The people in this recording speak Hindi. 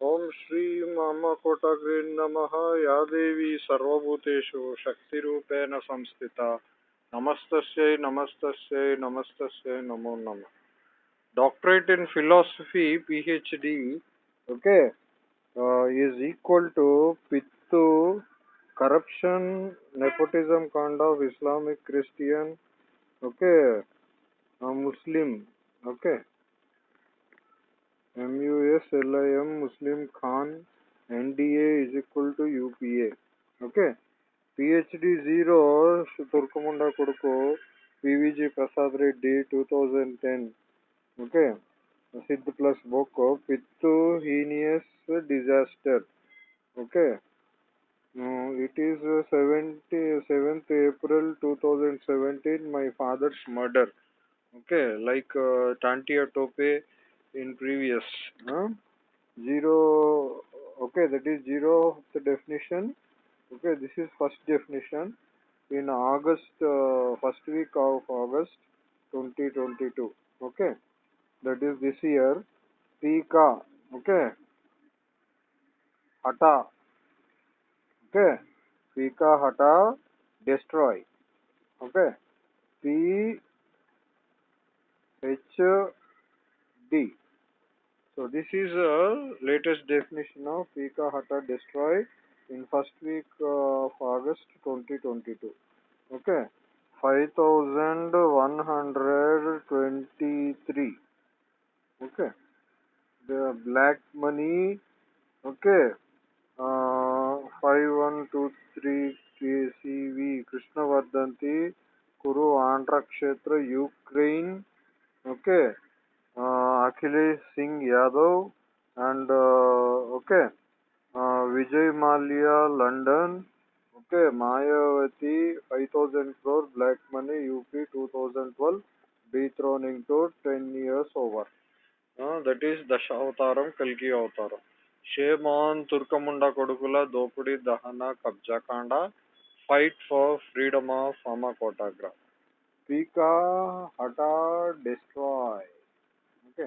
ओम श्री अम्मकोटग्री नम। या देवी सर्वूतेषु शक्ति संस्थित। नमस्त नमस्त नमस्त नमो नम। Doctorate in philosophy PhD okay is equal to पित्तु corruption nepotism कांड of Islamic Christian okay Muslim okay okay? Uh, MUSLIM Muslim Khan NDA is equal to UPA. Okay. PhD 0 Turkamunda Koduko PVG Prasad Reddy 2010. Okay. Siddh plus Boko Pittu Heinous Disaster. Okay. Uh, it is uh, 70, 7th April 2017 my father's murder. Okay. Like uh, Tantia Tope in previous huh? Okay that is zero of the definition. Okay this is first definition. In august uh, first week of august 2022 okay that is this year. Pika okay. Hata okay. Pika hata destroy. Okay p h d so this is a latest definition of Pika Hata destroy in first week of August 2022. Okay, 5123. Okay, the black money. Okay, uh, 5123 KCV Krishnavardhanti Kuru Andhra Kshetra Ukraine. Okay. Akhilesh Singh Yadav and okay Vijay Mallya London okay Mayawati five thousand crore black money UP two thousand twelve B throwing to ten years over that is Dashavataram कलगी अवतारम शेमोहन तुर्कमुंडा कोडुकुला दोपड़ी दहना कब्जा कांडा फाइट फॉर फ्रीडम ऑफ़ फामा कोटाग्राफ पीका हटा डिस्ट्रॉय ओके.